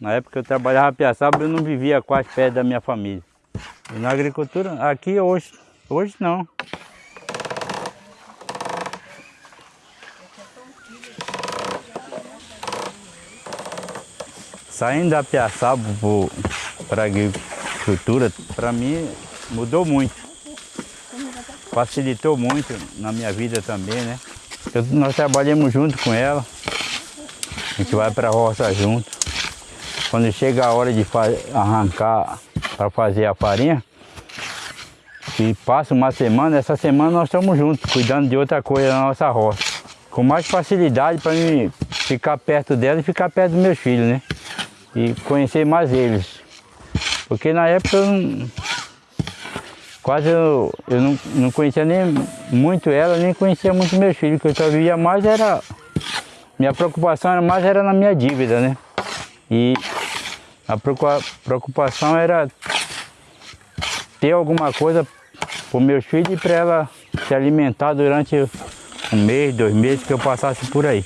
Na época eu trabalhava Piaçaba, eu não vivia quase perto da minha família. E na agricultura, aqui hoje, hoje não. Saindo da Piaçaba para a agricultura, para mim mudou muito. Facilitou muito na minha vida também, né? Eu, nós trabalhamos junto com ela. A gente vai para a roça junto. Quando chega a hora de arrancar para fazer a farinha, e passa uma semana, essa semana nós estamos juntos, cuidando de outra coisa na nossa roça. Com mais facilidade para mim ficar perto dela e ficar perto dos meus filhos, né? E conhecer mais eles. Porque na época eu não, quase eu, eu não, não conhecia nem muito ela, nem conhecia muito meus filhos, que eu só via mais era. Minha preocupação mais era na minha dívida, né? E a preocupação era ter alguma coisa para meus filhos e para ela se alimentar durante um mês, dois meses que eu passasse por aí.